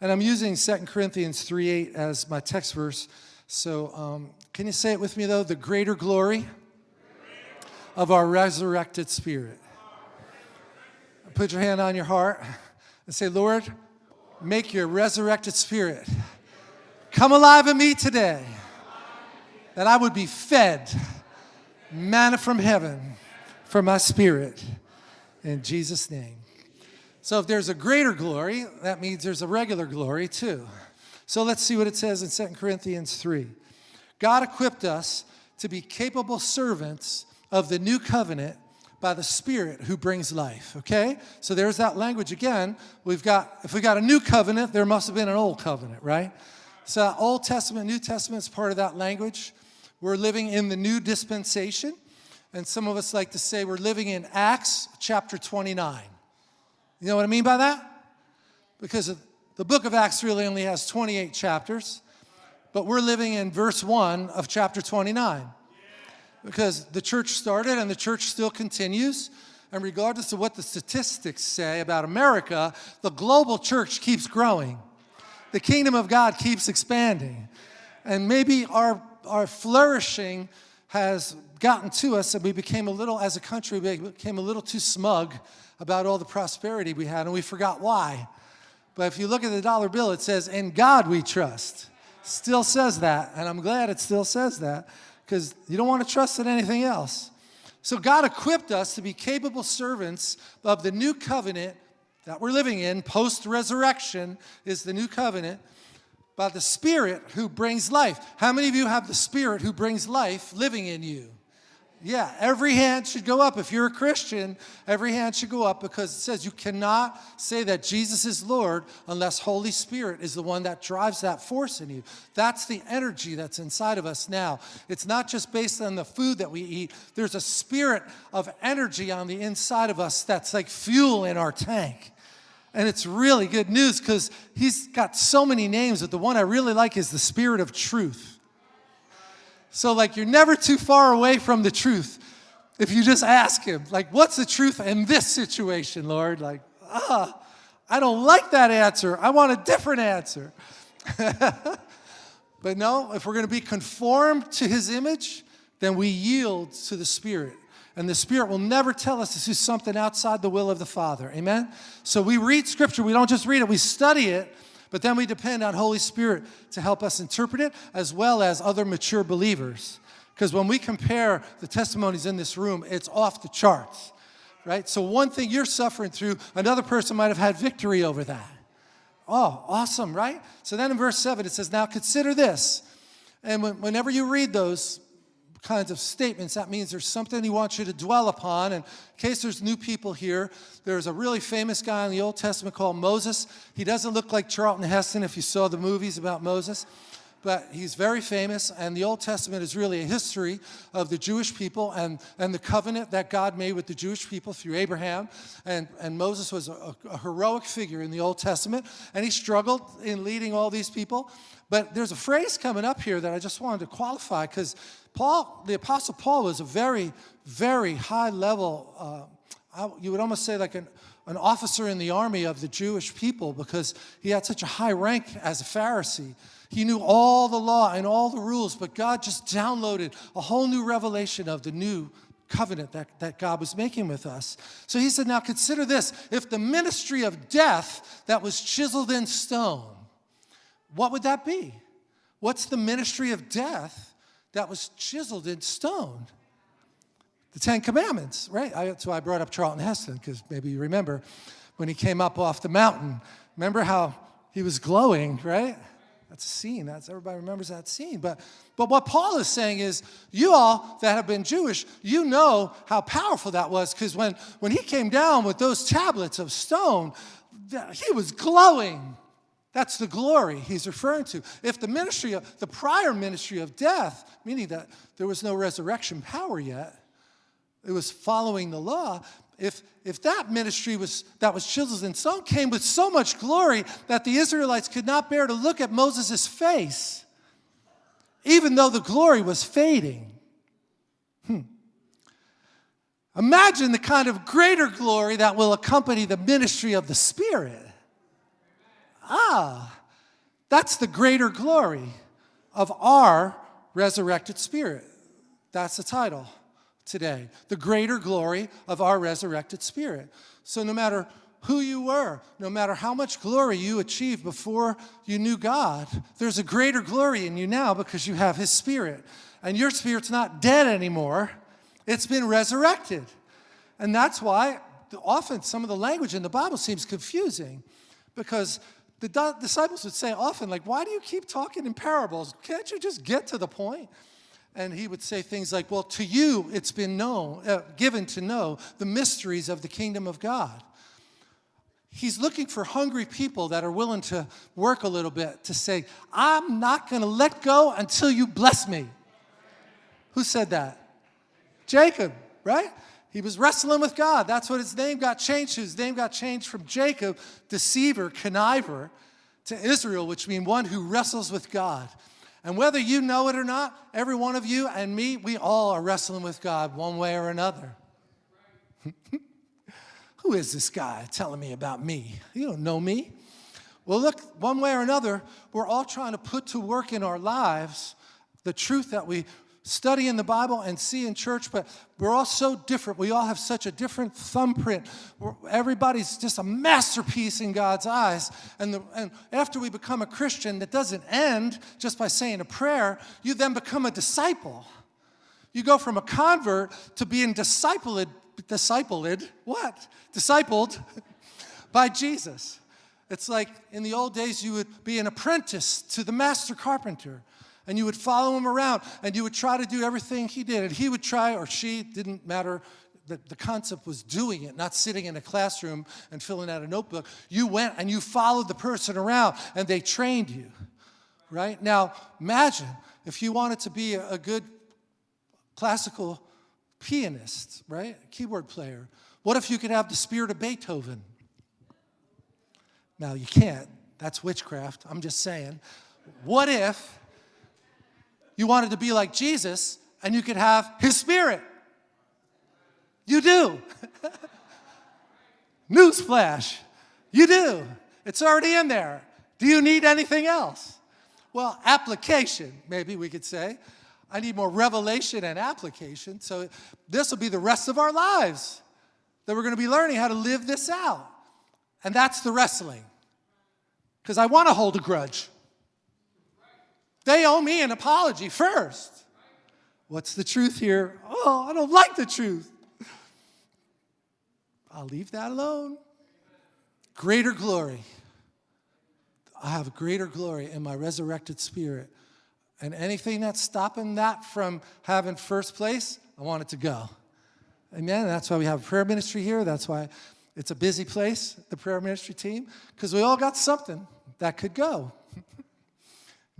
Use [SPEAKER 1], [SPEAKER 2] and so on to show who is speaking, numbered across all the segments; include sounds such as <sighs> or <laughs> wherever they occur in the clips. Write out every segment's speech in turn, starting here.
[SPEAKER 1] And I'm using 2 Corinthians 3.8 as my text verse. So um, can you say it with me though? The greater glory of our resurrected spirit. Put your hand on your heart and say, Lord, make your resurrected spirit come alive in me today, that I would be fed manna from heaven for my spirit. In Jesus' name. So if there's a greater glory, that means there's a regular glory too. So let's see what it says in 2 Corinthians 3. God equipped us to be capable servants of the new covenant by the Spirit who brings life, okay? So there's that language again. We've got, if we got a new covenant, there must have been an old covenant, right? So Old Testament, New Testament is part of that language. We're living in the new dispensation. And some of us like to say we're living in Acts chapter 29. You know what I mean by that? Because the book of Acts really only has 28 chapters, but we're living in verse 1 of chapter 29 because the church started and the church still continues. And regardless of what the statistics say about America, the global church keeps growing. The kingdom of God keeps expanding. And maybe our, our flourishing has gotten to us and we became a little, as a country, we became a little too smug about all the prosperity we had and we forgot why. But if you look at the dollar bill, it says, in God we trust. Still says that, and I'm glad it still says that because you don't want to trust in anything else. So God equipped us to be capable servants of the new covenant that we're living in, post-resurrection is the new covenant, by the Spirit who brings life. How many of you have the Spirit who brings life living in you? Yeah, every hand should go up. If you're a Christian, every hand should go up because it says you cannot say that Jesus is Lord unless Holy Spirit is the one that drives that force in you. That's the energy that's inside of us now. It's not just based on the food that we eat. There's a spirit of energy on the inside of us that's like fuel in our tank. And it's really good news because he's got so many names, but the one I really like is the Spirit of Truth. So like you're never too far away from the truth if you just ask him, like, what's the truth in this situation, Lord? Like, ah, I don't like that answer. I want a different answer. <laughs> but no, if we're going to be conformed to his image, then we yield to the Spirit. And the Spirit will never tell us to do something outside the will of the Father. Amen? So we read Scripture. We don't just read it, we study it but then we depend on Holy Spirit to help us interpret it as well as other mature believers. Because when we compare the testimonies in this room, it's off the charts, right? So one thing you're suffering through, another person might have had victory over that. Oh, awesome, right? So then in verse 7 it says, now consider this. And whenever you read those, kinds of statements. That means there's something he wants you to dwell upon. And in case there's new people here, there's a really famous guy in the Old Testament called Moses. He doesn't look like Charlton Heston if you saw the movies about Moses but he's very famous, and the Old Testament is really a history of the Jewish people and, and the covenant that God made with the Jewish people through Abraham. And, and Moses was a, a heroic figure in the Old Testament, and he struggled in leading all these people. But there's a phrase coming up here that I just wanted to qualify, because Paul, the Apostle Paul was a very, very high level, uh, you would almost say like an, an officer in the army of the Jewish people because he had such a high rank as a Pharisee. He knew all the law and all the rules, but God just downloaded a whole new revelation of the new covenant that, that God was making with us. So he said, now consider this. If the ministry of death that was chiseled in stone, what would that be? What's the ministry of death that was chiseled in stone? The Ten Commandments, right? I, so I brought up Charlton Heston because maybe you remember when he came up off the mountain. Remember how he was glowing, right? That's a scene. That's everybody remembers that scene. But but what Paul is saying is, you all that have been Jewish, you know how powerful that was because when when he came down with those tablets of stone, he was glowing. That's the glory he's referring to. If the ministry of the prior ministry of death, meaning that there was no resurrection power yet, it was following the law, if, if that ministry was, that was chiseled in stone came with so much glory that the Israelites could not bear to look at Moses' face, even though the glory was fading. Hmm. Imagine the kind of greater glory that will accompany the ministry of the Spirit. Ah, That's the greater glory of our resurrected spirit. That's the title today. The greater glory of our resurrected spirit. So no matter who you were, no matter how much glory you achieved before you knew God, there's a greater glory in you now because you have His Spirit. And your spirit's not dead anymore, it's been resurrected. And that's why often some of the language in the Bible seems confusing because the disciples would say often, like, why do you keep talking in parables? Can't you just get to the point? And he would say things like, well, to you it's been known, uh, given to know the mysteries of the kingdom of God. He's looking for hungry people that are willing to work a little bit to say, I'm not going to let go until you bless me. Who said that? Jacob, right? He was wrestling with God. That's what his name got changed to. His name got changed from Jacob, deceiver, conniver, to Israel, which means one who wrestles with God. And whether you know it or not, every one of you and me, we all are wrestling with God one way or another. <laughs> Who is this guy telling me about me? You don't know me. Well, look, one way or another, we're all trying to put to work in our lives the truth that we study in the Bible and see in church, but we're all so different. We all have such a different thumbprint. Everybody's just a masterpiece in God's eyes. And, the, and after we become a Christian, that doesn't end just by saying a prayer. You then become a disciple. You go from a convert to being discipled discipled, what? Discipled <laughs> by Jesus. It's like in the old days, you would be an apprentice to the master carpenter and you would follow him around and you would try to do everything he did. And he would try, or she, didn't matter. The, the concept was doing it, not sitting in a classroom and filling out a notebook. You went and you followed the person around and they trained you, right? Now, imagine if you wanted to be a, a good classical pianist, right? Keyboard player. What if you could have the spirit of Beethoven? Now, you can't. That's witchcraft. I'm just saying. What if you wanted to be like Jesus and you could have his spirit? You do. <laughs> Newsflash. You do. It's already in there. Do you need anything else? Well, application, maybe we could say. I need more revelation and application. So this will be the rest of our lives that we're going to be learning how to live this out. And that's the wrestling. Because I want to hold a grudge. They owe me an apology first. What's the truth here? Oh, I don't like the truth. I'll leave that alone. Greater glory. I have greater glory in my resurrected spirit and anything that's stopping that from having first place, I want it to go. Amen. That's why we have a prayer ministry here. That's why it's a busy place, the prayer ministry team, because we all got something that could go.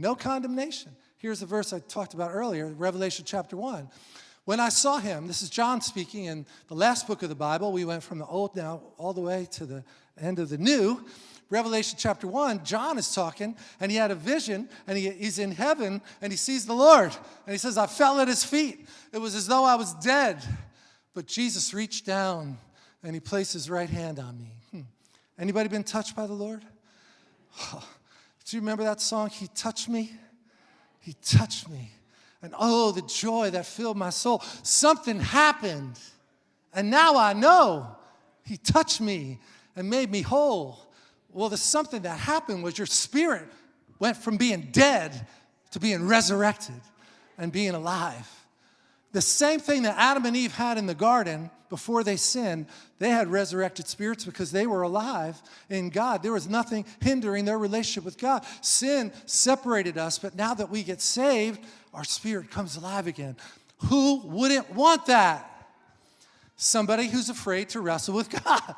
[SPEAKER 1] No condemnation. Here's a verse I talked about earlier, Revelation chapter 1. When I saw him, this is John speaking in the last book of the Bible. We went from the old now all the way to the end of the new. Revelation chapter 1, John is talking, and he had a vision, and he, he's in heaven, and he sees the Lord. And he says, I fell at his feet. It was as though I was dead. But Jesus reached down, and he placed his right hand on me. Hmm. Anybody been touched by the Lord? <sighs> Oh, do you remember that song, He Touched Me? He touched me. And oh, the joy that filled my soul. Something happened. And now I know He touched me and made me whole. Well, the something that happened was your spirit went from being dead to being resurrected and being alive. The same thing that Adam and Eve had in the garden before they sinned, they had resurrected spirits because they were alive in God. There was nothing hindering their relationship with God. Sin separated us, but now that we get saved, our spirit comes alive again. Who wouldn't want that? Somebody who's afraid to wrestle with <laughs> God.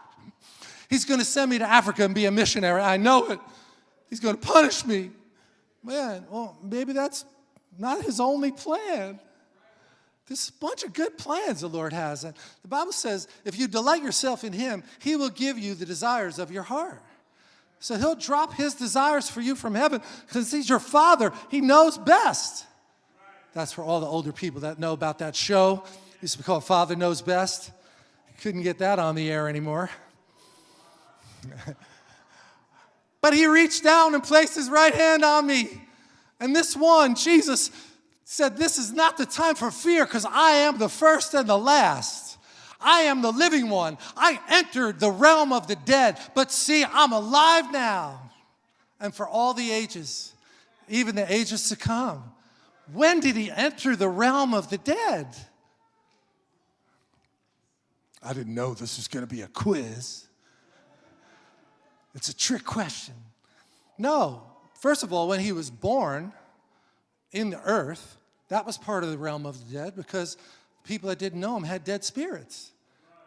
[SPEAKER 1] He's going to send me to Africa and be a missionary. I know it. He's going to punish me. Man, well, maybe that's not his only plan. There's a bunch of good plans the Lord has. And the Bible says if you delight yourself in him, he will give you the desires of your heart. So he'll drop his desires for you from heaven because he's your father. He knows best. That's for all the older people that know about that show. It used to be called Father Knows Best. Couldn't get that on the air anymore. <laughs> But he reached down and placed his right hand on me. And this one, Jesus, said, This is not the time for fear because I am the first and the last. I am the living one. I entered the realm of the dead, but see, I'm alive now and for all the ages, even the ages to come. When did he enter the realm of the dead? I didn't know this was going to be a quiz. It's a trick question. No, first of all, when he was born in the earth, that was part of the realm of the dead because people that didn't know him had dead spirits,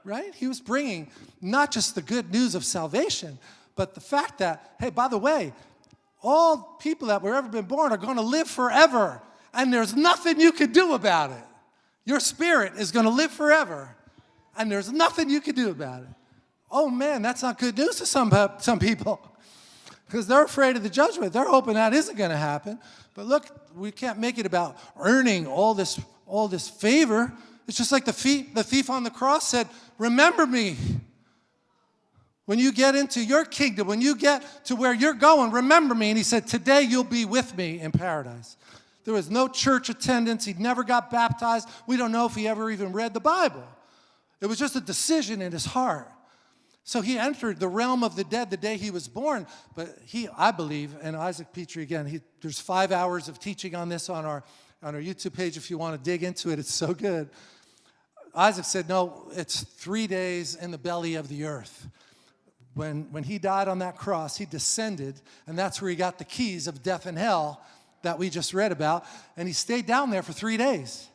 [SPEAKER 1] right? He was bringing not just the good news of salvation, but the fact that, hey, by the way, all people that were ever been born are going to live forever, and there's nothing you can do about it. Your spirit is going to live forever, and there's nothing you can do about it. Oh man, that's not good news to some, some people because they're afraid of the judgment. They're hoping that isn't going to happen. But look, we can't make it about earning all this, all this favor. It's just like the thief, the thief on the cross said, Remember me. When you get into your kingdom, when you get to where you're going, remember me. And he said, Today you'll be with me in paradise. There was no church attendance. He never got baptized. We don't know if he ever even read the Bible. It was just a decision in his heart. So he entered the realm of the dead the day he was born. But he, I believe, and Isaac Pitre again, he, there's five hours of teaching on this on our, on our YouTube page if you want to dig into it. It's so good. Isaac said, no, it's three days in the belly of the earth. When, when he died on that cross, he descended, and that's where he got the keys of death and hell that we just read about, and he stayed down there for three days.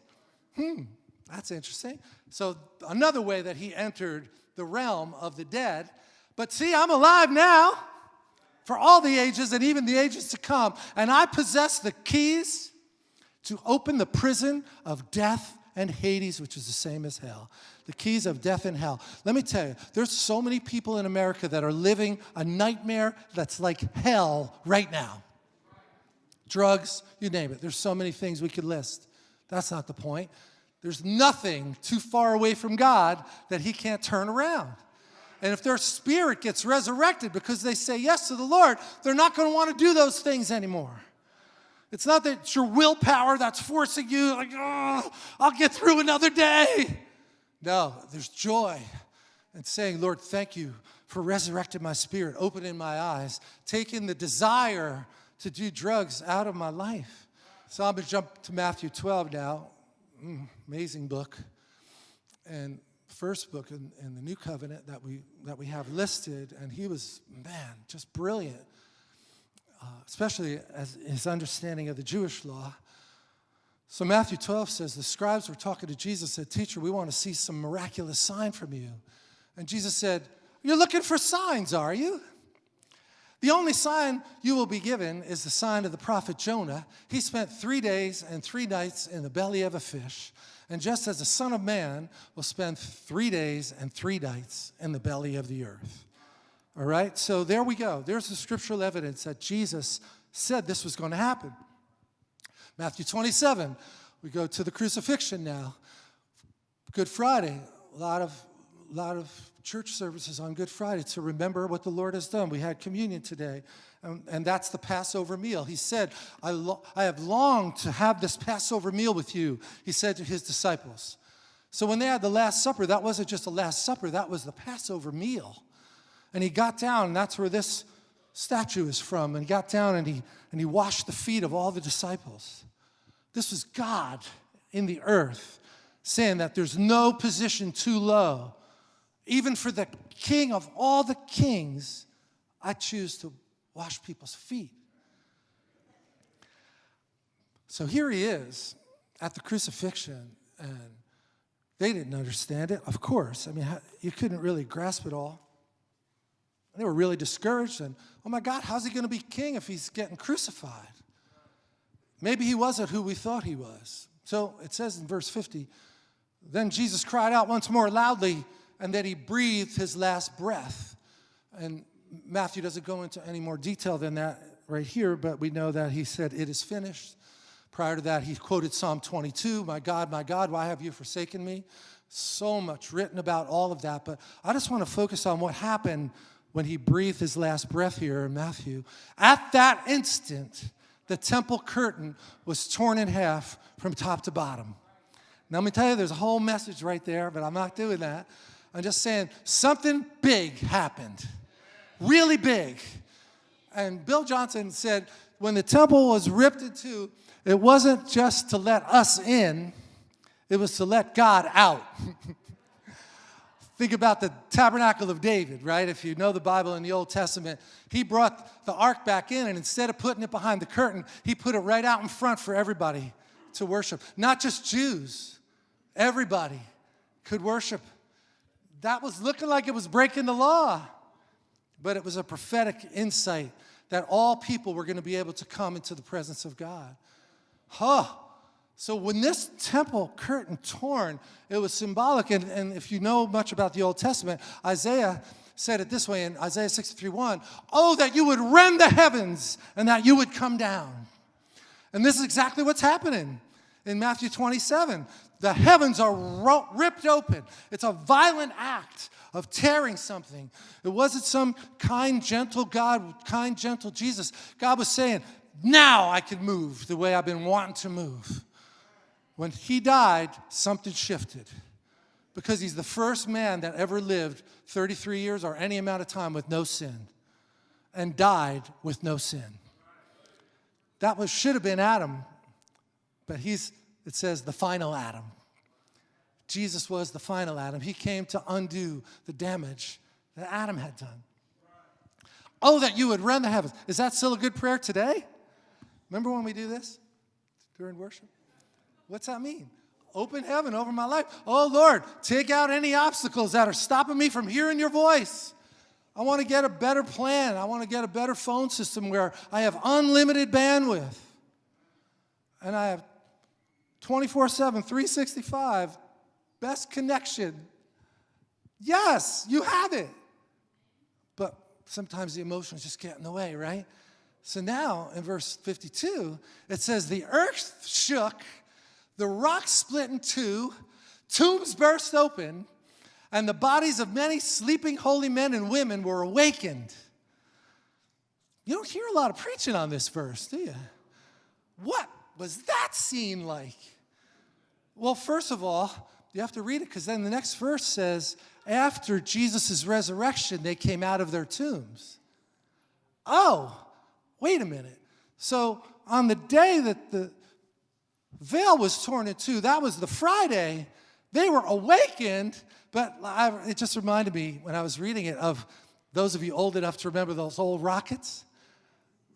[SPEAKER 1] Hmm, that's interesting. So another way that he entered the realm of the dead. But see, I'm alive now for all the ages and even the ages to come. And I possess the keys to open the prison of death and Hades, which is the same as hell. The keys of death and hell. Let me tell you, there's so many people in America that are living a nightmare that's like hell right now. Drugs, you name it. There's so many things we could list. That's not the point. There's nothing too far away from God that he can't turn around. And if their spirit gets resurrected because they say yes to the Lord, they're not going to want to do those things anymore. It's not that it's your willpower that's forcing you, like, oh, I'll get through another day. No, there's joy and saying, Lord, thank you for resurrecting my spirit, opening my eyes, taking the desire to do drugs out of my life. So I'm going to jump to Matthew 12 now. Mm, amazing book. And first book in, in, the New Covenant that we, that we have listed, and he was, man, just brilliant, uh, especially as his understanding of the Jewish law. So Matthew 12 says, the scribes were talking to Jesus, said, teacher, we want to see some miraculous sign from you. And Jesus said, you're looking for signs, are you? The only sign you will be given is the sign of the prophet Jonah. He spent three days and three nights in the belly of a fish. And just as the Son of Man will spend three days and three nights in the belly of the earth. All right, so there we go. There's the scriptural evidence that Jesus said this was going to happen. Matthew 27, we go to the crucifixion now. Good Friday, a lot of, a lot of church services on Good Friday to remember what the Lord has done. We had communion today, and, and that's the Passover meal. He said, I, I have longed to have this Passover meal with you, he said to his disciples. So when they had the Last Supper, that wasn't just the Last Supper, that was the Passover meal. And he got down, and that's where this statue is from, and he got down and he, and he washed the feet of all the disciples. This was God in the earth saying that there's no position too low even for the king of all the kings, I choose to wash people's feet. So here he is at the crucifixion, and they didn't understand it, of course. I mean, you couldn't really grasp it all. They were really discouraged, and oh my God, how's he going to be king if he's getting crucified? Maybe he wasn't who we thought he was. So it says in verse 50, then Jesus cried out once more loudly, and that he breathed his last breath. And Matthew doesn't go into any more detail than that right here, but we know that he said, It is finished. Prior to that, he quoted Psalm 22, My God, my God, why have you forsaken me? So much written about all of that, but I just want to focus on what happened when he breathed his last breath here in Matthew, at that instant, the temple curtain was torn in half from top to bottom. Now, let me tell you, there's a whole message right there, but I'm not doing that. I'm just saying something big happened, really big. And Bill Johnson said when the temple was ripped in two, it wasn't just to let us in, it was to let God out. <laughs> Think about the tabernacle of David, right? If you know the Bible in the Old Testament, he brought the ark back in, and instead of putting it behind the curtain, he put it right out in front for everybody to worship. Not just Jews, everybody could worship. That was looking like it was breaking the law, but it was a prophetic insight that all people were going to be able to come into the presence of God. Huh. So when this temple curtain torn, it was symbolic. And, and if you know much about the Old Testament, Isaiah said it this way in Isaiah 63:1, Oh, that you would rend the heavens and that you would come down. And this is exactly what's happening in Matthew 27. The heavens are ripped open. It's a violent act of tearing something. It wasn't some kind, gentle God, kind, gentle Jesus. God was saying, now I can move the way I've been wanting to move. When he died, something shifted because he's the first man that ever lived 33 years or any amount of time with no sin and died with no sin. That was, should have been Adam, but he's, it says, the final Adam. Jesus was the final Adam. He came to undo the damage that Adam had done. Oh, that you would rend the heavens. Is that still a good prayer today? Remember when we do this during worship? What's that mean? Open heaven over my life. Oh, Lord, take out any obstacles that are stopping me from hearing your voice. I want to get a better plan. I want to get a better phone system where I have unlimited bandwidth. And I have 24 7, 365, best connection. Yes, you have it. But sometimes the emotions just get in the way, right? So now in verse 52, it says, The earth shook the rocks split in two, tombs burst open, and the bodies of many sleeping holy men and women were awakened. You don't hear a lot of preaching on this verse, do you? What was that scene like? Well, first of all, you have to read it because then the next verse says, after Jesus' resurrection, they came out of their tombs. Oh, wait a minute. So on the day that the veil was torn in two. That was the Friday. They were awakened, but I, it just reminded me when I was reading it of those of you old enough to remember those old rockets.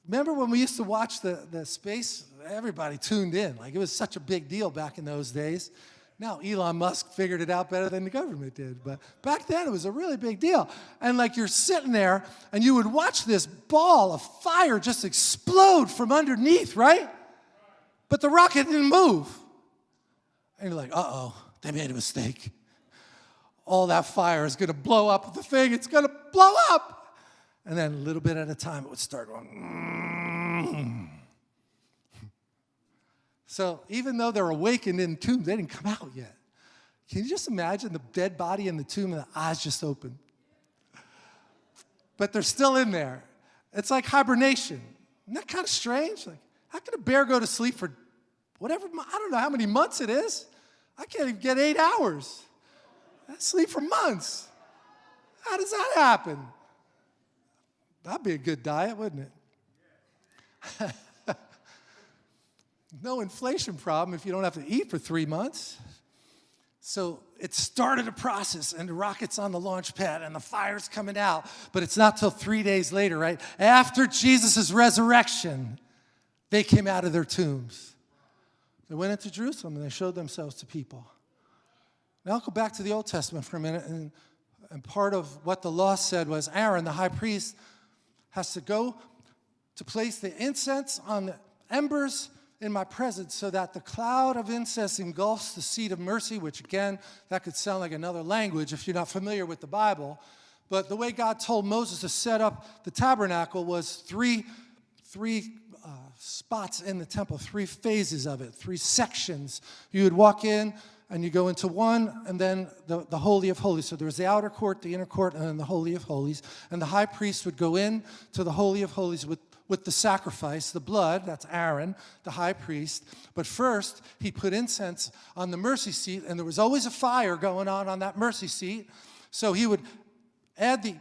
[SPEAKER 1] Remember when we used to watch the, the space? Everybody tuned in. Like it was such a big deal back in those days. Now Elon Musk figured it out better than the government did, but back then it was a really big deal. And like you're sitting there and you would watch this ball of fire just explode from underneath, right? But the rocket didn't move. And you're like, uh-oh, they made a mistake. All that fire is gonna blow up the thing, it's gonna blow up. And then a little bit at a time, it would start going, mm. So even though they're awakened in tombs, they didn't come out yet. Can you just imagine the dead body in the tomb and the eyes just open? But they're still in there. It's like hibernation. Isn't that kind of strange? Like, how can a bear go to sleep for whatever, I don't know how many months it is? I can't even get eight hours. I sleep for months. How does that happen? That'd be a good diet, wouldn't it? <laughs> no inflation problem if you don't have to eat for three months. So it started a process, and the rocket's on the launch pad, and the fire's coming out. But it's not till three days later, right? After Jesus' resurrection, they came out of their tombs. They went into Jerusalem and they showed themselves to people. Now I'll go back to the Old Testament for a minute. And, and part of what the law said was Aaron, the high priest, has to go to place the incense on the embers in my presence so that the cloud of incense engulfs the seat of mercy, which again, that could sound like another language if you're not familiar with the Bible. But the way God told Moses to set up the tabernacle was three, three uh, spots in the temple, three phases of it, three sections. You would walk in and you go into one, and then the, the Holy of Holies. So there's the outer court, the inner court, and then the Holy of Holies. And the high priest would go in to the Holy of Holies with, with the sacrifice, the blood, that's Aaron, the high priest. But first, he put incense on the mercy seat, and there was always a fire going on on that mercy seat. So he would add the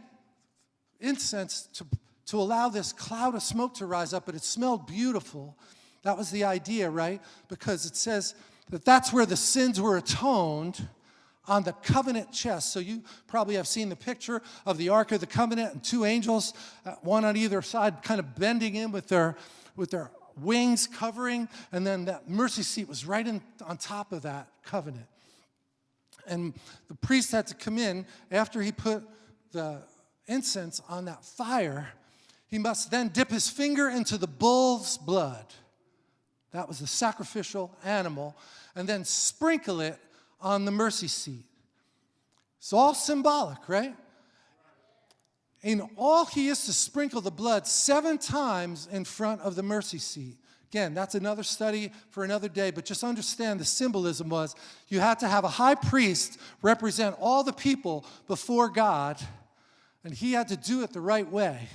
[SPEAKER 1] incense to, to allow this cloud of smoke to rise up, but it smelled beautiful. That was the idea, right? Because it says that that's where the sins were atoned on the covenant chest. So you probably have seen the picture of the Ark of the Covenant and two angels, uh, one on either side, kind of bending in with their, with their wings covering, and then that mercy seat was right in, on top of that covenant. And the priest had to come in after he put the incense on that fire. He must then dip his finger into the bull's blood that was the sacrificial animal, and then sprinkle it on the mercy seat. It's all symbolic, right? And all he is to sprinkle the blood seven times in front of the mercy seat. Again, that's another study for another day, but just understand the symbolism was you had to have a high priest represent all the people before God, and he had to do it the right way.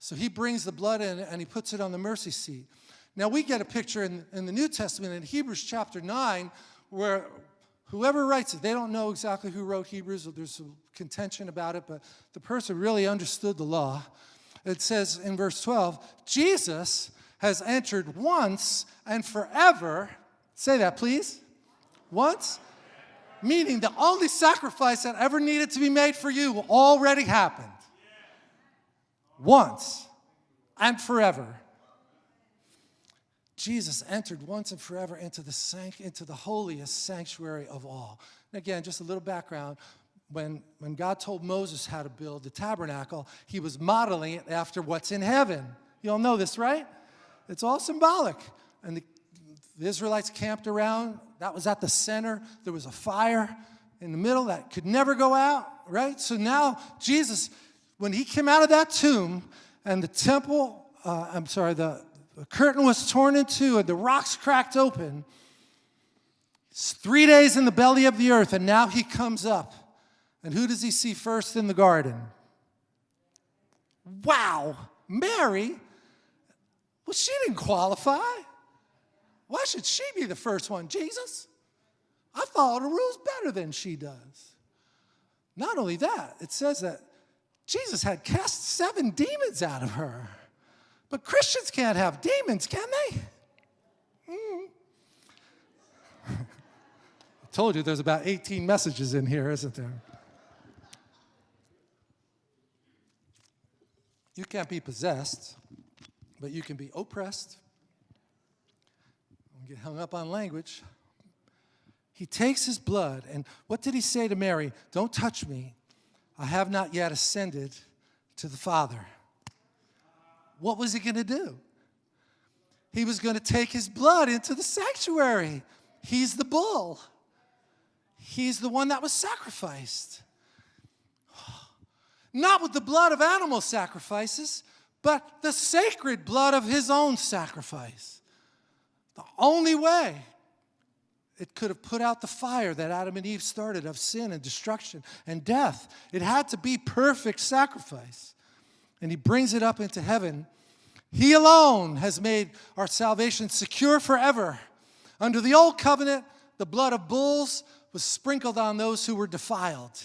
[SPEAKER 1] So he brings the blood in and he puts it on the mercy seat. Now, we get a picture in, in the New Testament in Hebrews chapter 9 where whoever writes it, they don't know exactly who wrote Hebrews, there's some contention about it, but the person really understood the law. It says in verse 12, Jesus has entered once and forever, say that please, once, meaning the only sacrifice that ever needed to be made for you already happened. Once and forever. Jesus entered once and forever into the, into the holiest sanctuary of all. And again, just a little background. When, when God told Moses how to build the tabernacle, he was modeling it after what's in heaven. You all know this, right? It's all symbolic. And the, the Israelites camped around. That was at the center. There was a fire in the middle that could never go out, right? So now Jesus, when he came out of that tomb and the temple, uh, I'm sorry, the, the curtain was torn in two and the rocks cracked open. It's three days in the belly of the earth, and now he comes up. And who does he see first in the garden? Wow, Mary? Well, she didn't qualify. Why should she be the first one? Jesus? I follow the rules better than she does. Not only that, it says that Jesus had cast seven demons out of her. But Christians can't have demons, can they? Mm. <laughs> I told you there's about 18 messages in here, isn't there? You can't be possessed, but you can be oppressed. Don't get hung up on language. He takes his blood, and what did he say to Mary? Don't touch me. I have not yet ascended to the Father what was he going to do? He was going to take his blood into the sanctuary. He's the bull. He's the one that was sacrificed. <sighs> Not with the blood of animal sacrifices, but the sacred blood of his own sacrifice. The only way it could have put out the fire that Adam and Eve started of sin and destruction and death. It had to be perfect sacrifice and he brings it up into heaven. He alone has made our salvation secure forever. Under the old covenant, the blood of bulls was sprinkled on those who were defiled,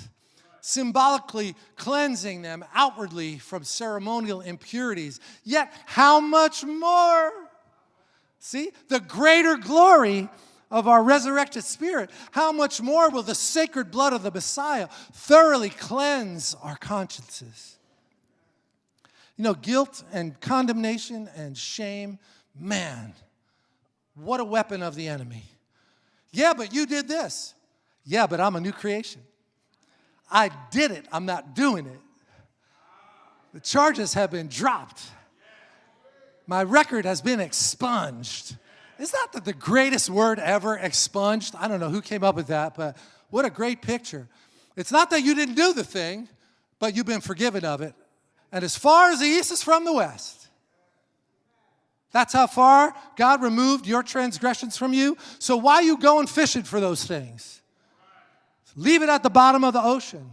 [SPEAKER 1] symbolically cleansing them outwardly from ceremonial impurities. Yet, how much more? See, the greater glory of our resurrected spirit, how much more will the sacred blood of the Messiah thoroughly cleanse our consciences? You know, guilt and condemnation and shame, man, what a weapon of the enemy. Yeah, but you did this. Yeah, but I'm a new creation. I did it, I'm not doing it. The charges have been dropped. My record has been expunged. Is that the greatest word ever, expunged? I don't know who came up with that, but what a great picture. It's not that you didn't do the thing, but you've been forgiven of it and as far as the east is from the west, That's how far God removed your transgressions from you. So why you going fishing for those things? Leave it at the bottom of the ocean.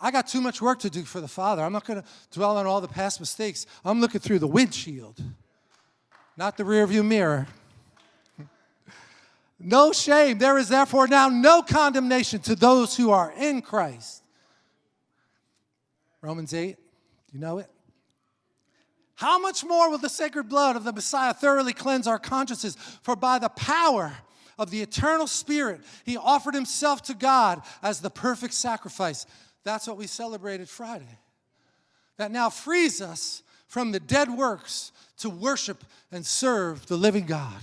[SPEAKER 1] I got too much work to do for the Father. I'm not going to dwell on all the past mistakes. I'm looking through the windshield, not the rearview mirror. <laughs> No shame. There is therefore now no condemnation to those who are in Christ. Romans 8, you know it? How much more will the sacred blood of the Messiah thoroughly cleanse our consciences? For by the power of the eternal Spirit, he offered himself to God as the perfect sacrifice. That's what we celebrated Friday. That now frees us from the dead works to worship and serve the living God.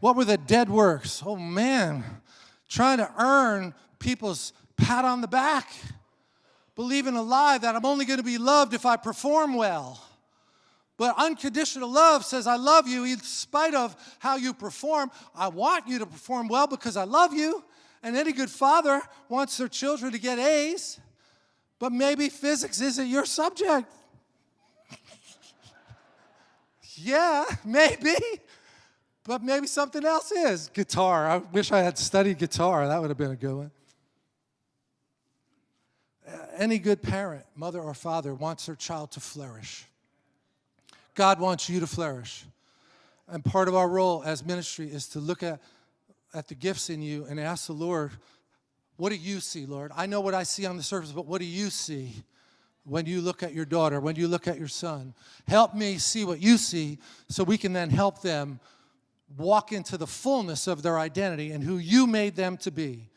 [SPEAKER 1] What were the dead works? Oh man, trying to earn people's pat on the back, believing a lie that I'm only going to be loved if I perform well. But unconditional love says, I love you in spite of how you perform. I want you to perform well because I love you. And any good father wants their children to get A's, but maybe physics isn't your subject. <laughs> yeah, maybe. But maybe something else is. Guitar. I wish I had studied guitar. That would have been a good one. Any good parent, mother or father, wants their child to flourish. God wants you to flourish. And part of our role as ministry is to look at, at the gifts in you and ask the Lord, what do you see, Lord? I know what I see on the surface, but what do you see when you look at your daughter, when you look at your son? Help me see what you see so we can then help them walk into the fullness of their identity and who you made them to be.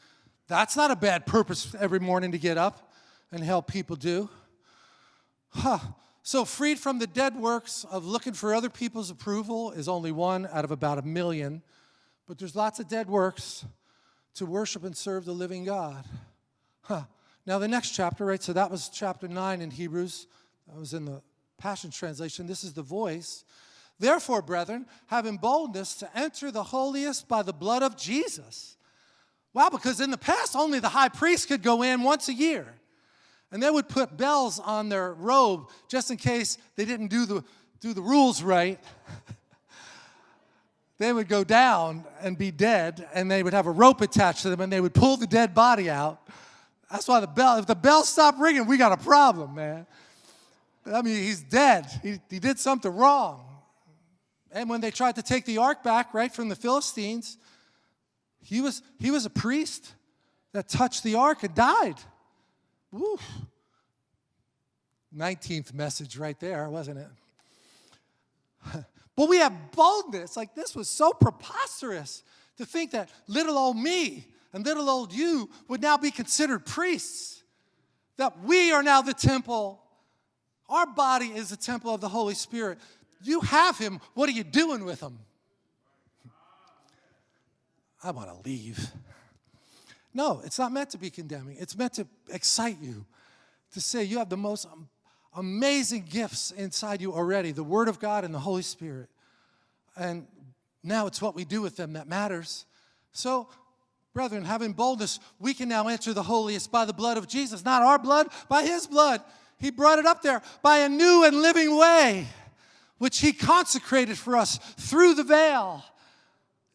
[SPEAKER 1] That's not a bad purpose every morning to get up and help people do. Huh. So, freed from the dead works of looking for other people's approval is only one out of about a million. But there's lots of dead works to worship and serve the living God. Huh. Now, the next chapter, right? So, that was chapter 9 in Hebrews. That was in the Passion Translation. This is the voice. Therefore, brethren, having boldness to enter the holiest by the blood of Jesus. Wow, because in the past, only the high priest could go in once a year. And they would put bells on their robe just in case they didn't do the, do the rules right. <laughs> they would go down and be dead, and they would have a rope attached to them, and they would pull the dead body out. That's why the bell, if the bell stopped ringing, we got a problem, man. I mean, he's dead. He, he did something wrong. And when they tried to take the ark back, right, from the Philistines, he was, he was a priest that touched the ark and died. Woo. 19th message right there, wasn't it? <laughs> but we have boldness. Like this was so preposterous to think that little old me and little old you would now be considered priests. That we are now the temple. Our body is the temple of the Holy Spirit. You have him. What are you doing with him? <laughs> I want to leave. No, it's not meant to be condemning. It's meant to excite you, to say you have the most amazing gifts inside you already, the Word of God and the Holy Spirit. And now it's what we do with them that matters. So, brethren, having boldness, we can now enter the holiest by the blood of Jesus. Not our blood, by His blood. He brought it up there by a new and living way, which He consecrated for us through the veil.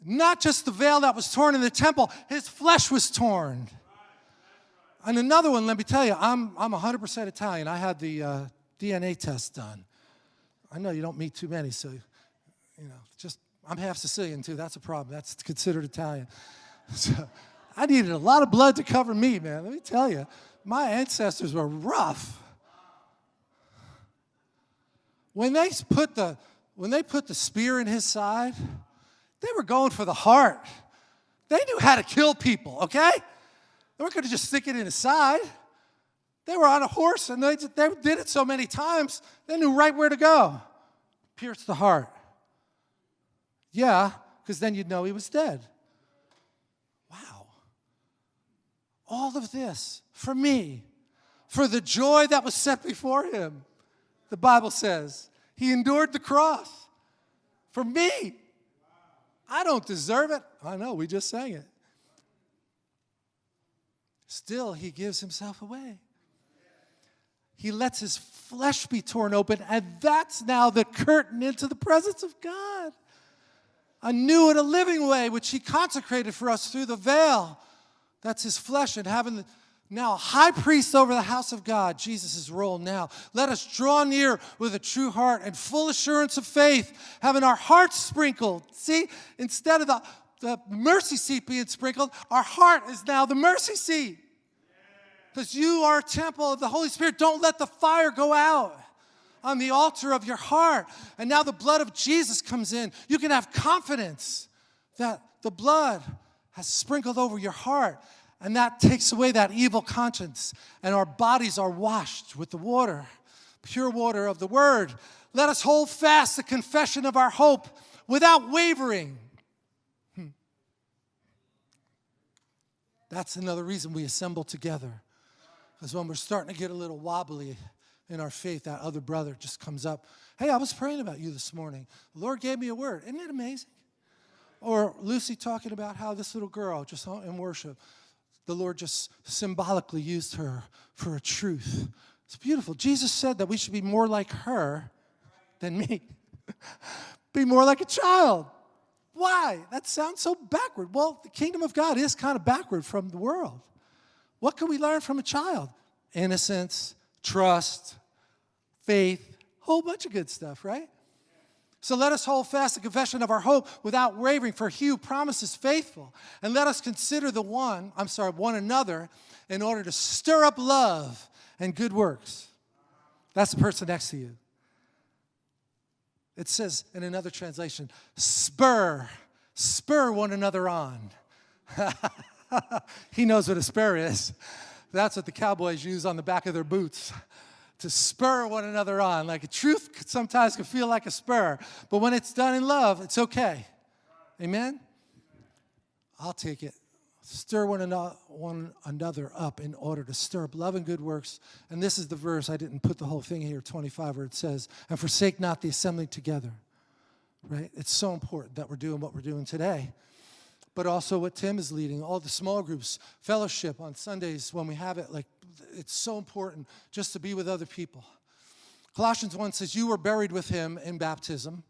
[SPEAKER 1] Not just the veil that was torn in the temple, his flesh was torn. And another one, let me tell you, I'm, I'm 100% Italian. I had the uh, DNA test done. I know you don't meet too many, so, you know, just, I'm half Sicilian too. That's a problem. That's considered Italian. <laughs> So I needed a lot of blood to cover me, man. Let me tell you, my ancestors were rough. When they put the, when they put the spear in his side, they were going for the heart. They knew how to kill people, okay? They weren't going to just stick it in his side. They were on a horse and they, they did it so many times, they knew right where to go. Pierce the heart. Yeah, because then you'd know he was dead. Wow. All of this for me, for the joy that was set before him. The Bible says he endured the cross for me. I don't deserve it. I know, we just sang it. Still, he gives himself away. he lets his flesh be torn open, and that's now the curtain into the presence of God. A new and a living way, which he consecrated for us through the veil. That's his flesh, and having now high priest over the house of God, Jesus' role now. Let us draw near with a true heart and full assurance of faith, having our hearts sprinkled. See, instead of the, the mercy seat being sprinkled, our heart is now the mercy seat because you are a temple of the Holy Spirit. Don't let the fire go out on the altar of your heart. And now the blood of Jesus comes in. You can have confidence that the blood has sprinkled over your heart, and that takes away that evil conscience, and our bodies are washed with the water, pure water of the word. Let us hold fast the confession of our hope without wavering. Hmm. That's another reason we assemble together because when we're starting to get a little wobbly in our faith, that other brother just comes up. Hey, I was praying about you this morning. The Lord gave me a word. Isn't it amazing? Or Lucy talking about how this little girl just in worship, the Lord just symbolically used her for a truth. It's beautiful. Jesus said that we should be more like her than me. <laughs> be more like a child. Why? That sounds so backward. Well, the kingdom of God is kind of backward from the world. What can we learn from a child? Innocence, trust, faith, whole bunch of good stuff, right? So let us hold fast the confession of our hope without wavering, for he who promises faithful. And let us consider the one, I'm sorry, one another in order to stir up love and good works. That's the person next to you. It says in another translation, spur, spur one another on. <laughs> he knows what a spur is. That's what the cowboys use on the back of their boots to spur one another on. Like a truth sometimes can feel like a spur, but when it's done in love, it's okay. Amen? I'll take it. Stir one another, one another up in order to stir up love and good works. And this is the verse, I didn't put the whole thing here, 25, where it says, and forsake not the assembly together. Right? It's so important that we're doing what we're doing today but also what Tim is leading, all the small groups, fellowship on Sundays when we have it. Like, it's so important just to be with other people. Colossians 1 says, You were buried with him in baptism,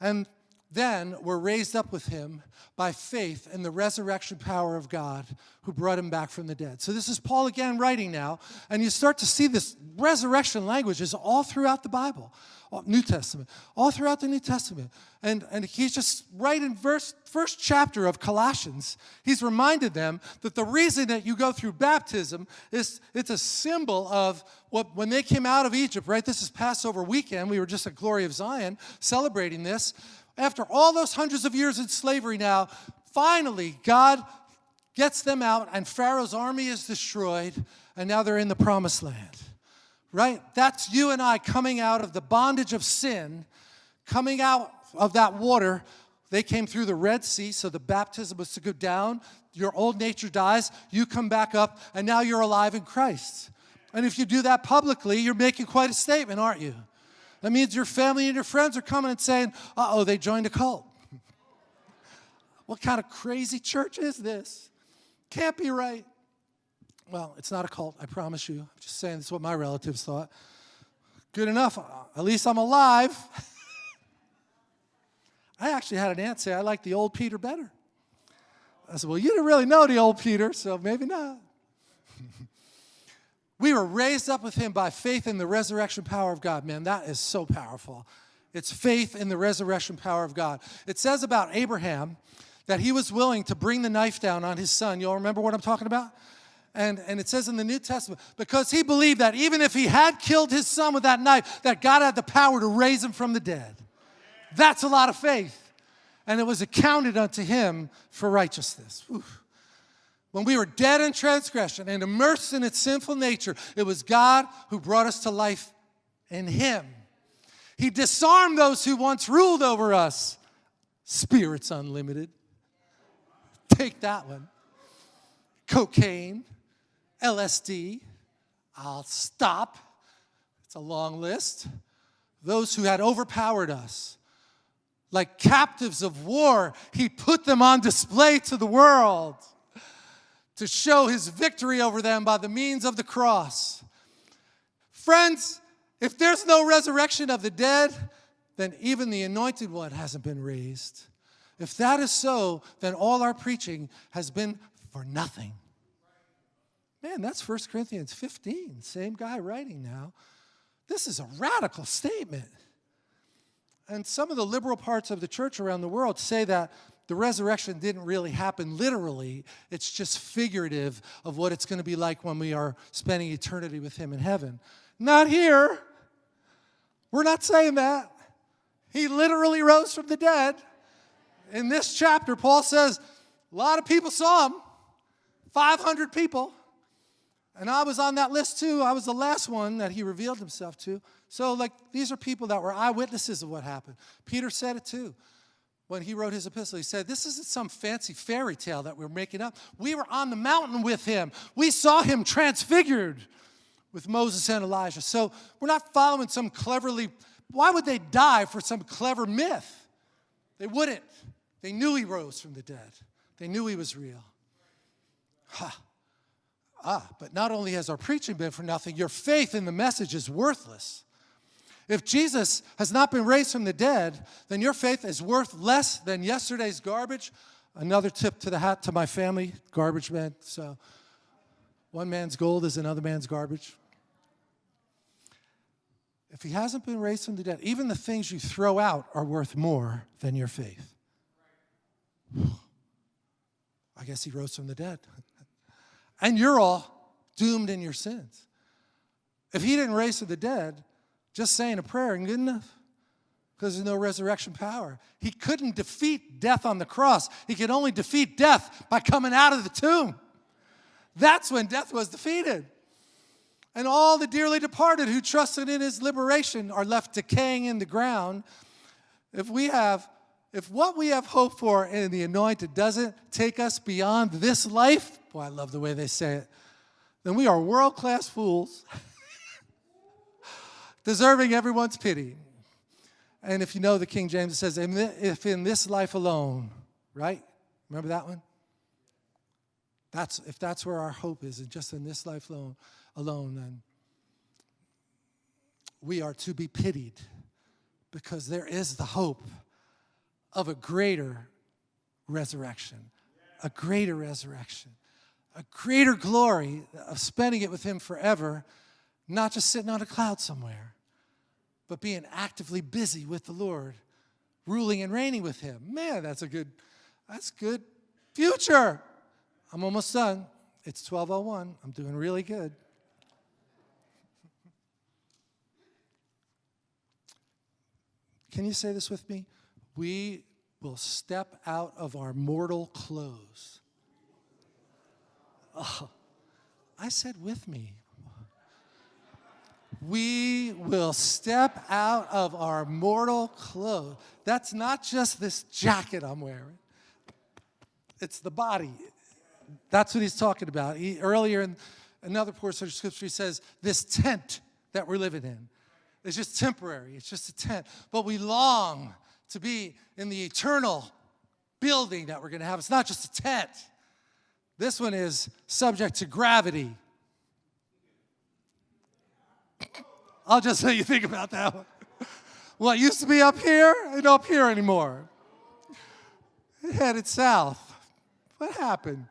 [SPEAKER 1] and then were raised up with him by faith in the resurrection power of God who brought him back from the dead. So this is Paul again writing now, and you start to see this resurrection language is all throughout the Bible. Uh, New Testament, all throughout the New Testament. And, and he's just right in verse, first chapter of Colossians, he's reminded them that the reason that you go through baptism is it's a symbol of what when they came out of Egypt, right? This is Passover weekend. We were just at Glory of Zion celebrating this. After all those hundreds of years in slavery now, finally God gets them out and Pharaoh's army is destroyed and now they're in the promised land right? That's you and I coming out of the bondage of sin, coming out of that water. They came through the Red Sea, so the baptism was to go down. Your old nature dies, you come back up, and now you're alive in Christ. And if you do that publicly, you're making quite a statement, aren't you? That means your family and your friends are coming and saying, uh oh, they joined a cult. <laughs> what kind of crazy church is this? Can't be right. Well, it's not a cult, I promise you. I'm just saying this is what my relatives thought. Good enough. At least I'm alive. <laughs> I actually had an aunt say, I like the old Peter better. I said, Well, you didn't really know the old Peter, so maybe not. <laughs> we were raised up with him by faith in the resurrection power of God. Man, that is so powerful. It's faith in the resurrection power of God. It says about Abraham that he was willing to bring the knife down on his son. You all remember what I'm talking about? And, and it says in the New Testament, because he believed that even if he had killed his son with that knife, that God had the power to raise him from the dead. That's a lot of faith. And it was accounted unto him for righteousness. When we were dead in transgression and immersed in its sinful nature, it was God who brought us to life in him. He disarmed those who once ruled over us. Spirits unlimited. Take that one. Cocaine LSD. I'll stop. It's a long list. Those who had overpowered us. Like captives of war, he put them on display to the world to show his victory over them by the means of the cross. Friends, if there's no resurrection of the dead, then even the anointed one hasn't been raised. If that is so, then all our preaching has been for nothing. Man, that's 1 Corinthians 15, same guy writing now. This is a radical statement. And some of the liberal parts of the church around the world say that the resurrection didn't really happen literally. It's just figurative of what it's going to be like when we are spending eternity with Him in heaven. Not here. We're not saying that. He literally rose from the dead. In this chapter, Paul says a lot of people saw him 500 people. And I was on that list too. I was the last one that he revealed himself to. So, like, these are people that were eyewitnesses of what happened. Peter said it too when he wrote his epistle. He said, This isn't some fancy fairy tale that we're making up. We were on the mountain with him, we saw him transfigured with Moses and Elijah. So, we're not following some cleverly, why would they die for some clever myth? They wouldn't. They knew he rose from the dead, they knew he was real. Ha. Ah, but not only has our preaching been for nothing, your faith in the message is worthless. If Jesus has not been raised from the dead, then your faith is worth less than yesterday's garbage. Another tip to the hat to my family, garbage man. So one man's gold is another man's garbage. If he hasn't been raised from the dead, even the things you throw out are worth more than your faith. <sighs> I guess he rose from the dead. And you're all doomed in your sins. If he didn't raise from the dead, just saying a prayer isn't good enough because there's no resurrection power. He couldn't defeat death on the cross. He could only defeat death by coming out of the tomb. That's when death was defeated. And all the dearly departed who trusted in his liberation are left decaying in the ground. If we have if what we have hope for in the anointed doesn't take us beyond this life, boy, I love the way they say it, then we are world class fools, <laughs> deserving everyone's pity. And if you know the King James, it says, if in this life alone, right? Remember that one? That's, if that's where our hope is, and just in this life alone, alone, then we are to be pitied because there is the hope of a greater resurrection, a greater resurrection, a greater glory of spending it with Him forever, not just sitting on a cloud somewhere, but being actively busy with the Lord, ruling and reigning with Him. Man, that's a good, that's good future. I'm almost done. It's 1201. I'm doing really good. Can you say this with me? we will step out of our mortal clothes. Oh, I said with me. We will step out of our mortal clothes. That's not just this jacket I'm wearing. It's the body. That's what he's talking about. He, earlier in another portion of scripture, he says, this tent that we're living in is just temporary. It's just a tent. But we long to be in the eternal building that we're going to have. It's not just a tent. This one is subject to gravity. I'll just let you think about that one. What used to be up here ain't up here anymore. It headed south. What happened?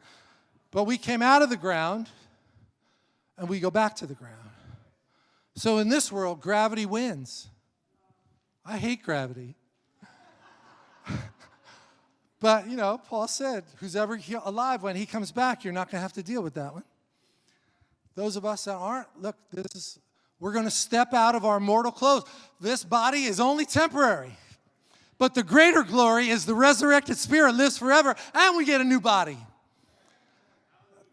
[SPEAKER 1] But we came out of the ground and we go back to the ground. So in this world, gravity wins. I hate gravity. But, you know, Paul said, who's ever alive, when he comes back, you're not going to have to deal with that one. Those of us that aren't, look, this is, we're going to step out of our mortal clothes. This body is only temporary. But the greater glory is the resurrected spirit lives forever, and we get a new body.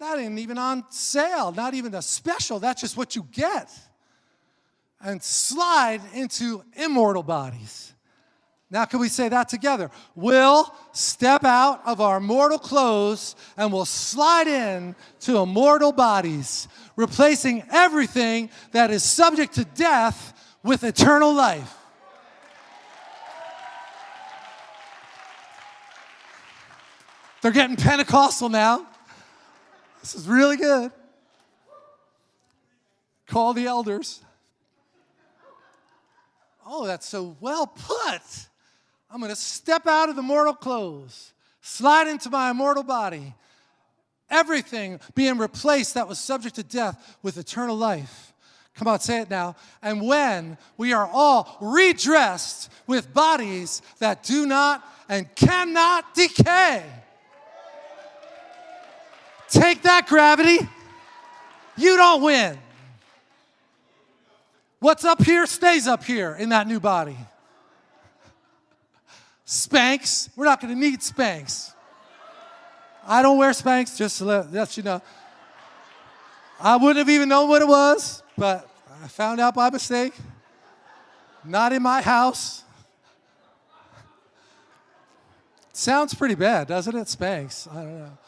[SPEAKER 1] That ain't even on sale, not even a special. That's just what you get. And slide into immortal bodies. Now, can we say that together? We'll step out of our mortal clothes and we'll slide in to immortal bodies, replacing everything that is subject to death with eternal life. They're getting Pentecostal now. This is really good. Call the elders. Oh, that's so well put. I'm going to step out of the mortal clothes, slide into my immortal body, everything being replaced that was subject to death with eternal life. Come on, say it now. And when we are all redressed with bodies that do not and cannot decay. Take that, gravity. You don't win. What's up here stays up here in that new body. Spanx, we're not going to need Spanx. I don't wear Spanx, just to let, let you know. I wouldn't have even known what it was, but I found out by mistake. Not in my house. Sounds pretty bad, doesn't it? Spanx. I don't know.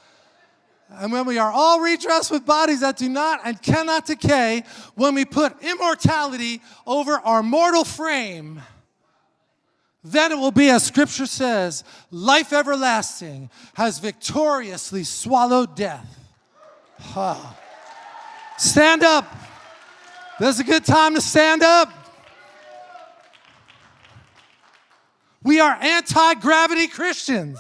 [SPEAKER 1] And when we are all redressed with bodies that do not and cannot decay, when we put immortality over our mortal frame, then it will be as scripture says, life everlasting has victoriously swallowed death. Huh. Stand up. This is a good time to stand up. We are anti gravity Christians.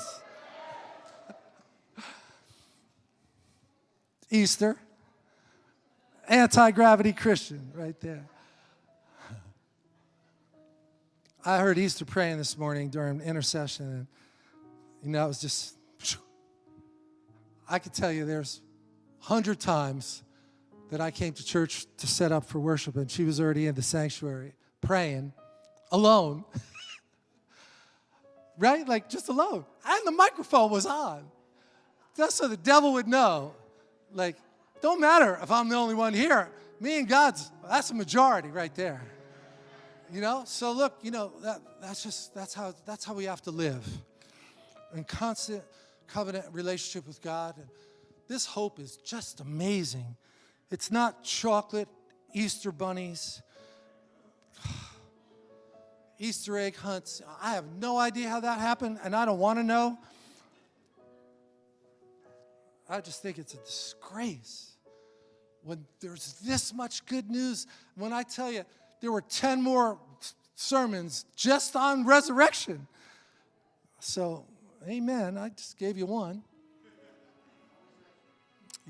[SPEAKER 1] Easter. Anti gravity Christian, right there. I heard Easter praying this morning during intercession, and you know, it was just, I could tell you there's hundred times that I came to church to set up for worship, and she was already in the sanctuary praying alone. <laughs> right? Like just alone. And the microphone was on. Just so the devil would know. Like, don't matter if I'm the only one here. Me and God's, that's a majority right there. You know? So look, you know, that, that's just, that's how, that's how we have to live. In constant covenant relationship with God. And this hope is just amazing. It's not chocolate, Easter bunnies, <sighs> Easter egg hunts. I have no idea how that happened, and I don't want to know. I just think it's a disgrace when there's this much good news. When I tell you, there were 10 more sermons just on resurrection. So, amen. I just gave you one.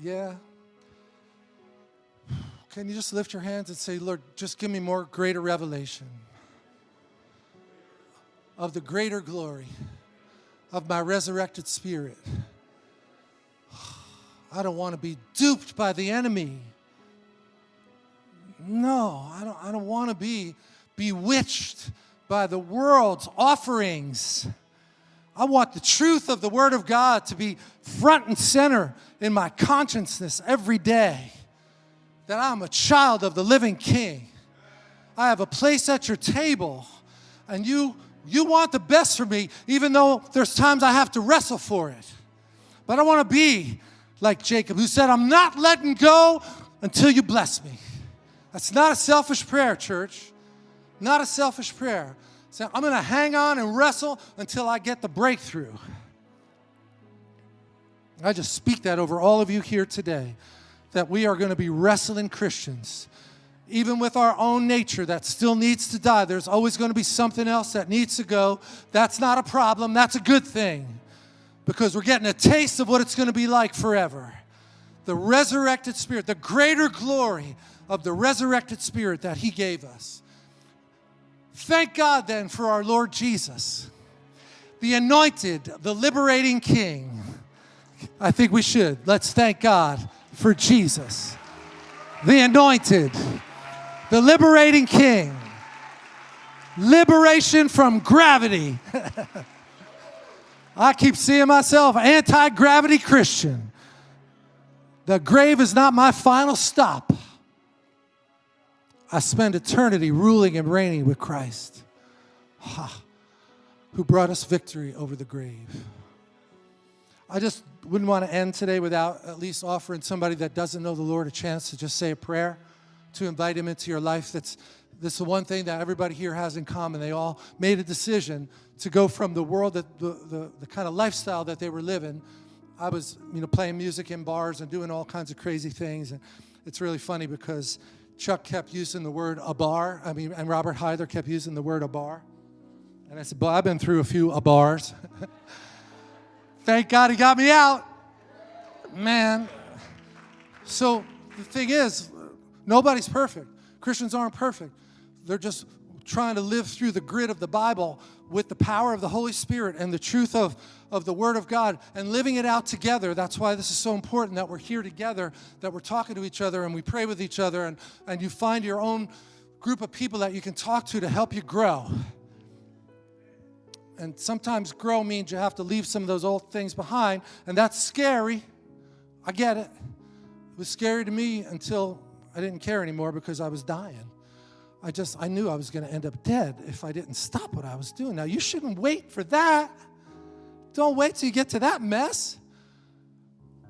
[SPEAKER 1] Yeah. Can you just lift your hands and say, Lord, just give me more greater revelation? of the greater glory of my resurrected spirit. <sighs> I don't want to be duped by the enemy. No, I don't, I don't want to be bewitched by the world's offerings. I want the truth of the Word of God to be front and center in my consciousness every day. That I'm a child of the living King. I have a place at your table, and you you want the best for me, even though there's times I have to wrestle for it. But I want to be like Jacob, who said, I'm not letting go until you bless me. That's not a selfish prayer, church. Not a selfish prayer. So I'm going to hang on and wrestle until I get the breakthrough. I just speak that over all of you here today that we are going to be wrestling Christians even with our own nature that still needs to die. There's always going to be something else that needs to go. That's not a problem. That's a good thing because we're getting a taste of what it's going to be like forever. The resurrected spirit, the greater glory of the resurrected spirit that he gave us. Thank God then for our Lord Jesus, the anointed, the liberating king. I think we should. Let's thank God for Jesus, the anointed, the liberating king. Liberation from gravity. <laughs> I keep seeing myself anti gravity Christian. The grave is not my final stop. I spend eternity ruling and reigning with Christ, ha, who brought us victory over the grave. I just wouldn't want to end today without at least offering somebody that doesn't know the Lord a chance to just say a prayer to invite him into your life. That's, that's the one thing that everybody here has in common. They all made a decision to go from the world, that the, the, the kind of lifestyle that they were living. I was, you know, playing music in bars and doing all kinds of crazy things. And it's really funny because Chuck kept using the word abar. I mean, and Robert Heidler kept using the word abar. And I said, Boy, I've been through a few abars. <laughs> Thank God he got me out. Man. So the thing is, nobody's perfect. Christians aren't perfect. They're just trying to live through the grid of the Bible with the power of the Holy Spirit and the truth of, of the Word of God and living it out together. That's why this is so important that we're here together, that we're talking to each other and we pray with each other and, and you find your own group of people that you can talk to to help you grow. And sometimes grow means you have to leave some of those old things behind, and that's scary. I get it. It was scary to me until I didn't care anymore because I was dying. I just, I knew I was going to end up dead if I didn't stop what I was doing. Now, you shouldn't wait for that. Don't wait till you get to that mess.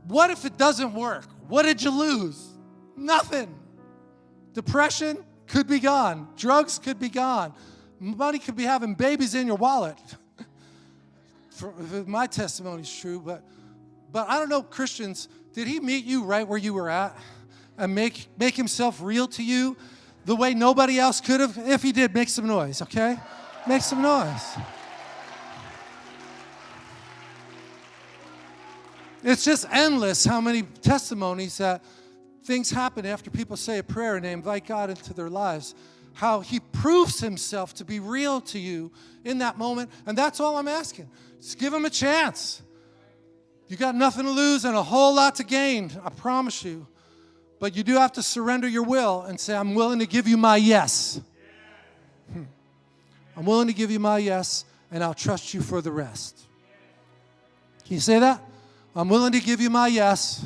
[SPEAKER 1] What if it doesn't work? What did you lose? Nothing. Depression could be gone. Drugs could be gone. Money could be having babies in your wallet. <laughs> For, my testimony is true, but but I don't know Christians. Did he meet you right where you were at and make make himself real to you the way nobody else could have? If he did, make some noise, okay? Make some noise. It's just endless how many testimonies that things happen after people say a prayer and they invite God into their lives. How he proves himself to be real to you in that moment. And that's all I'm asking. Just give him a chance. You got nothing to lose and a whole lot to gain, I promise you. But you do have to surrender your will and say, I'm willing to give you my yes. Hmm. I'm willing to give you my yes, and I'll trust you for the rest. Can you say that? I'm willing to give you my yes,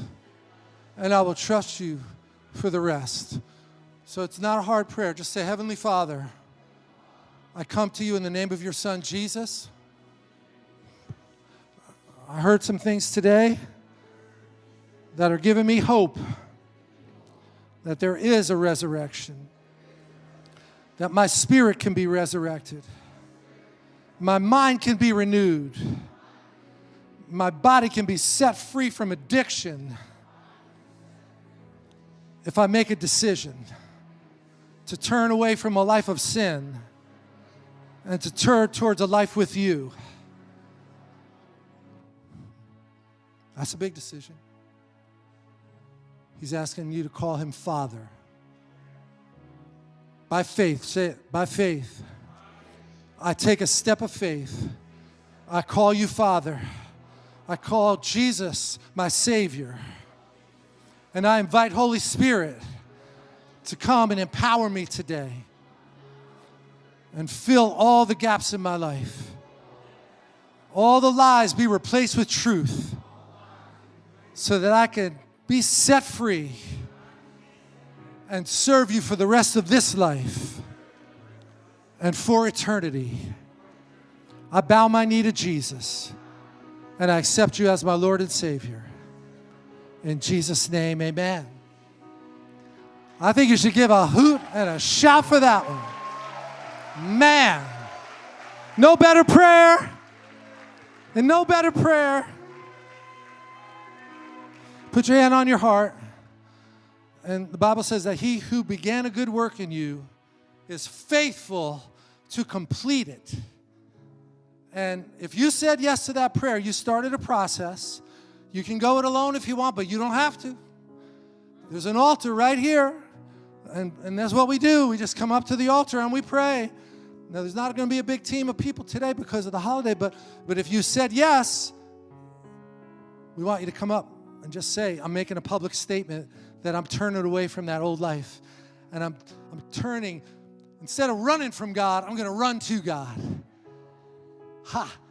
[SPEAKER 1] and I will trust you for the rest. So it's not a hard prayer. Just say, Heavenly Father, I come to you in the name of your Son, Jesus. I heard some things today that are giving me hope that there is a resurrection, that my spirit can be resurrected, my mind can be renewed, my body can be set free from addiction if I make a decision to turn away from a life of sin and to turn towards a life with you. That's a big decision. He's asking you to call him Father. By faith, say it, by faith. I take a step of faith. I call you Father. I call Jesus my Savior. And I invite Holy Spirit to come and empower me today and fill all the gaps in my life. All the lies be replaced with truth so that I can be set free and serve you for the rest of this life and for eternity. I bow my knee to Jesus and I accept you as my Lord and Savior. In Jesus' name, amen. I think you should give a hoot and a shout for that one. Man, no better prayer and no better prayer Put your hand on your heart. And the Bible says that he who began a good work in you is faithful to complete it. And if you said yes to that prayer, you started a process. You can go it alone if you want, but you don't have to. There's an altar right here. And, and that's what we do. We just come up to the altar and we pray. Now, there's not going to be a big team of people today because of the holiday, but, but if you said yes, we want you to come up and just say, I'm making a public statement that I'm turning away from that old life. And I'm, I'm turning, instead of running from God, I'm going to run to God. Ha!